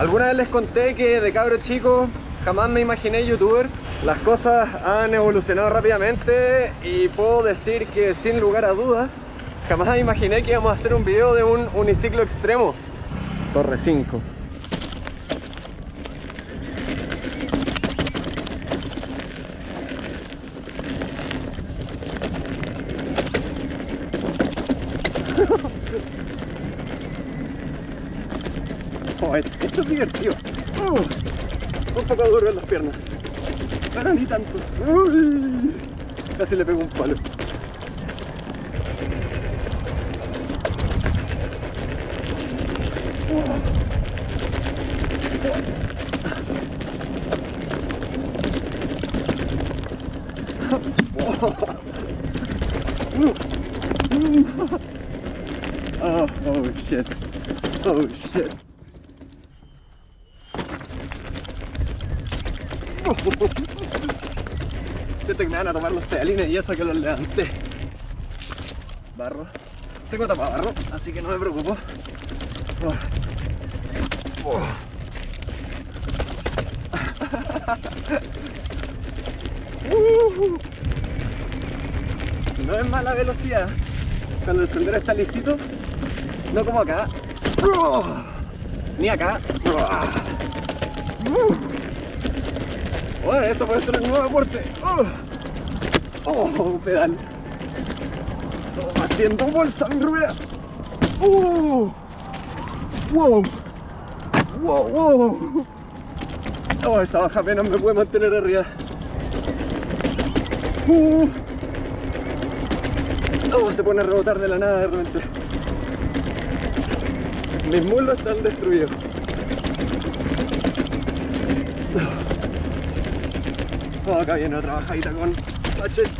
Alguna vez les conté que de cabro chico jamás me imaginé youtuber. Las cosas han evolucionado rápidamente y puedo decir que sin lugar a dudas jamás imaginé que íbamos a hacer un video de un uniciclo extremo. Torre 5. Oh, esto es divertido. Uh, un poco duro en las piernas. Pero ni tanto. Uy, casi le pego un palo. Oh, oh shit. Oh shit. Siento que me van a tomar los pedalines y eso que los levanté. Barro. Tengo tapabarro, así que no me preocupo. No es mala velocidad cuando el sendero está lisito, no como acá, ni acá. Esto puede ser el nuevo deporte. Oh, oh pedal. Haciendo bolsa, mi rubia. Uh. Wow. Wow, wow. Oh, esa baja apenas me puede mantener arriba. Uh. Oh, se pone a rebotar de la nada de repente. Mis muslos están destruidos. Oh, acá viene otra bajadita con baches.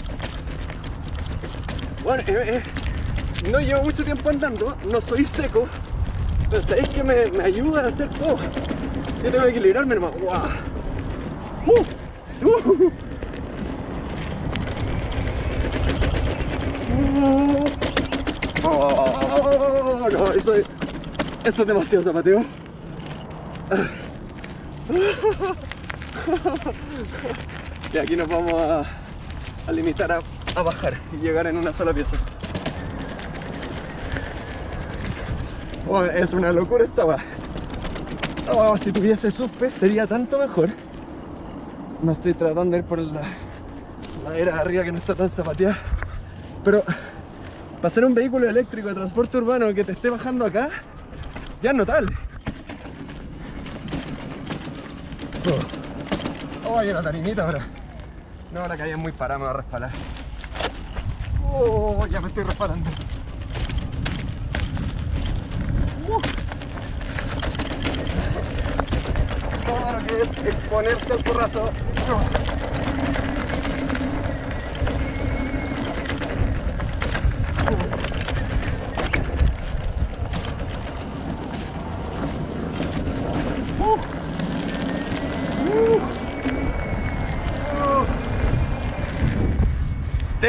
Bueno, eh, eh, no llevo mucho tiempo andando, no soy seco, pero sabéis que me, me ayuda a hacer todo. Yo tengo que equilibrarme nomás. ¡Wow! Uh, uh, uh. Oh, no, eso es, eso es demasiado zapateo. Y aquí nos vamos a, limitar a, bajar y llegar en una sola pieza. Oh, es una locura esta va. Oh, si tuviese suspe sería tanto mejor. No estoy tratando de ir por la ladera de arriba que no está tan zapateada. Pero para ser un vehículo eléctrico de transporte urbano que te esté bajando acá, ya es notable. Oh, hay una tarimita ahora. No, la calle es muy parada, me va a respalar. Oh, ya me estoy resbalando. Uh. Todo lo que es exponerse al porrazo.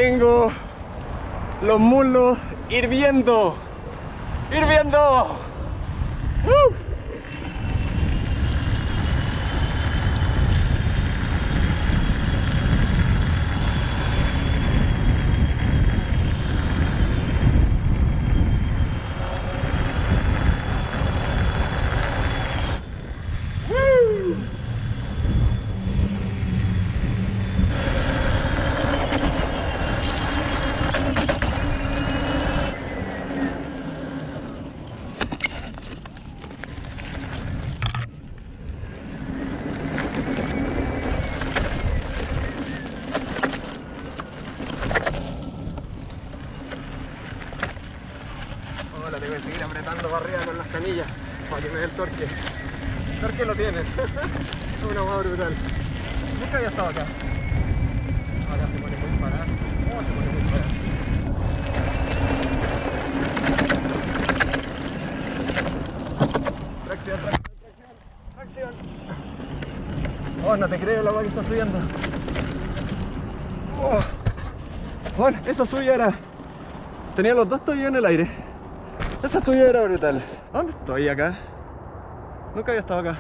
Tengo los muslos hirviendo, hirviendo. ¡Uh! Ahora tengo que arriba con las canillas para que me dé el torque. El torque lo tiene. es una hueá brutal. Nunca había estado acá. Ahora se pone muy. Oh, se pone muy. Oh, no te creo la hueá que está subiendo. Oh. Bueno, esa subida era... Tenía los dos todavía en el aire. Esa subida era brutal. ¿Dónde estoy acá? Nunca había estado acá.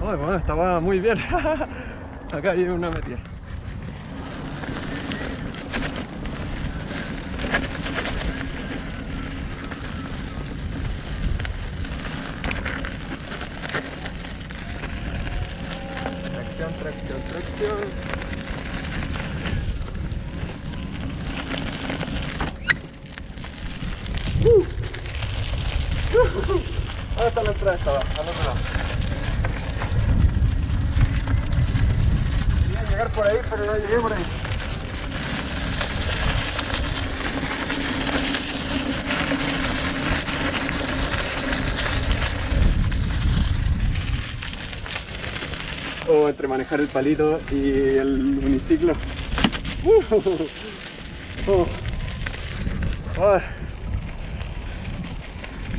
Ay, bueno, estaba muy bien. acá hay una metida. Tracción, tracción, tracción. Uh. ¿Dónde está la entrada? Estaba, al otro lado. Quería llegar por ahí, pero no llegué por ahí. O entre manejar el palito y el uniciclo. Uh. Oh. Oh.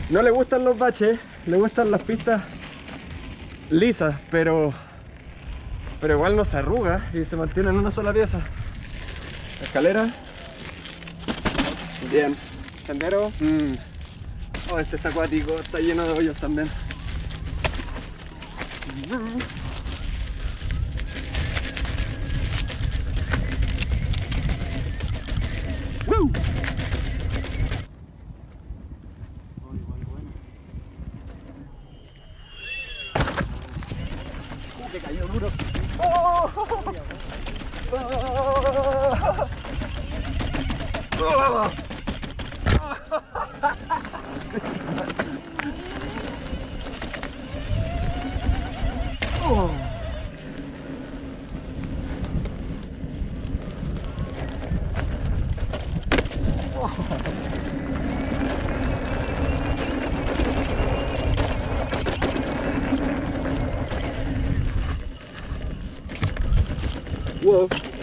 No le gustan los baches, le gustan las pistas lisas, pero pero igual no se arruga y se mantiene en una sola pieza. Escalera. Bien. Sendero. Mm. Oh, este está acuático, está lleno de hoyos también. Uh, que cayó duro. ¡Oh! ¡Oh! ¡Oh!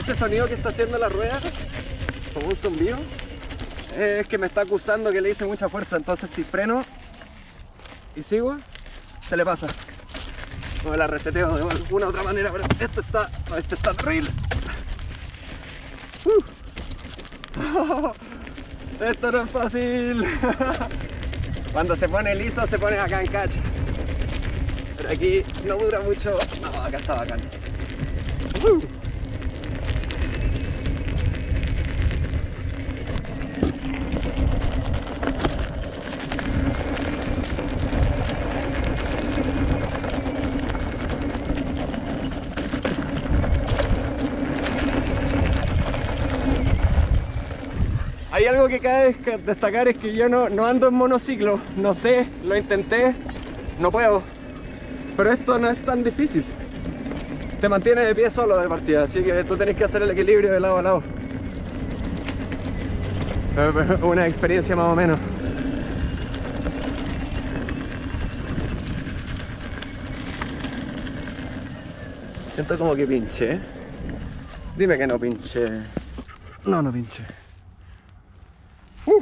Ese sonido que está haciendo la rueda, como un zumbido, es que me está acusando que le hice mucha fuerza. Entonces, si freno y sigo, se le pasa. Me la reseteo de alguna otra manera, pero esto está, esto está terrible. Uh. Esto no es fácil. Cuando se pone liso, se pone acá en cacha. Pero aquí no dura mucho. No, acá está bacán. Uh. Algo que cabe destacar es que yo no, no ando en monociclo, no sé, lo intenté, no puedo. Pero esto no es tan difícil. Te mantiene de pie solo de partida, así que tú tenés que hacer el equilibrio de lado a lado. Una experiencia más o menos. Siento como que pinche. Dime que no pinche. No, no pinche. Uh.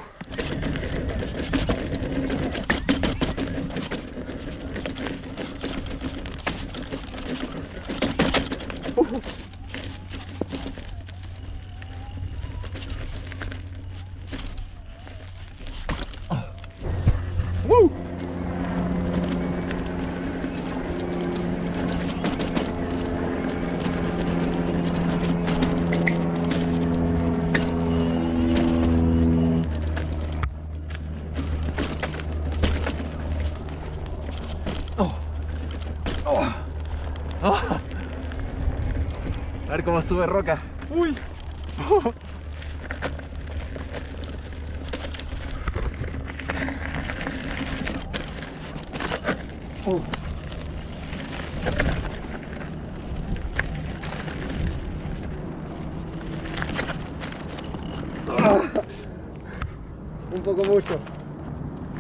Uh. Uh. Oh. Oh. Oh. A ver cómo sube roca. Uy. Oh. Oh. Ah. Un poco mucho.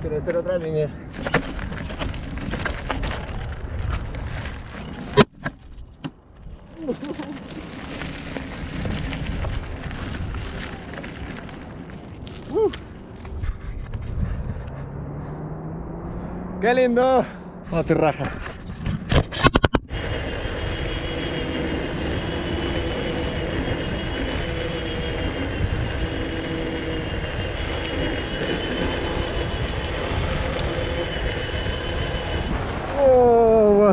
Quiero hacer otra línea. ¡Qué lindo! No te raja. Oh,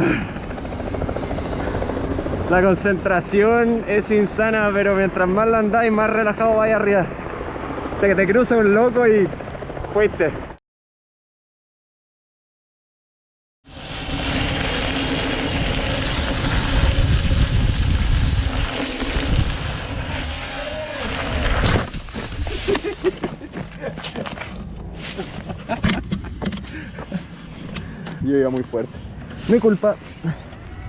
la concentración es insana, pero mientras más la andáis, más relajado vaya arriba. O sea que te cruza un loco y fuiste. Yo iba muy fuerte. Mi culpa.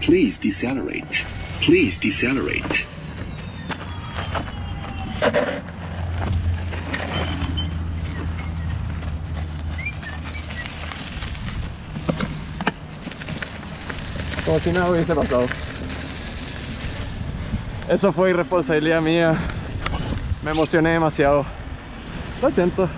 Please decelerate. Please decelerate. Como si nada hubiese pasado. Eso fue irresponsabilidad mía. Me emocioné demasiado. Lo siento.